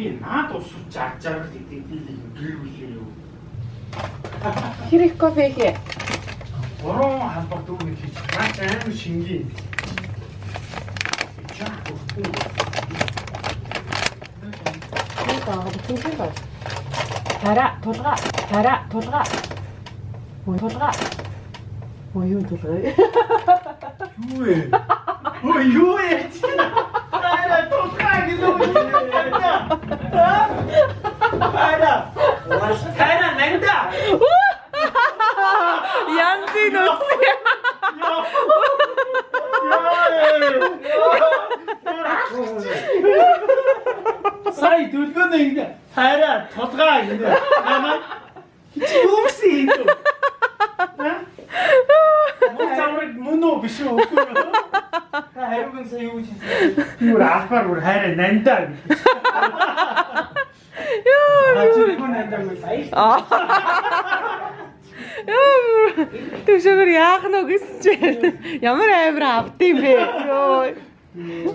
Тийм наад усууч аж жаргал гэдэг би гэр бүлээ юу. Тэр их кофе хэ. Гурван халбар дүүрэг хийж наач амар шингийн. Чаа гуртуу. Тэр гоо тийм бай. Тара тулга тара тулга. Ой тулга. Ой юу тулга. Юу вэ? Ой юу вэ? Ара тулгаа гэдэг үү? Ара. Ваш тара нэнда. Янзын үсэ. Сая дүлгөнө ингэ хайраа тулгаа ингэ. Намаа чи юусэн юм бэ? Мөн замраг мөн үү биш үү? Та хариуг нь сая юу хийсэн? Юу албаар бүр хайраа нандаа гэж сая? Төшөөр яах нь гэсэн чинь ямар амир авд юм бэ? Йоо.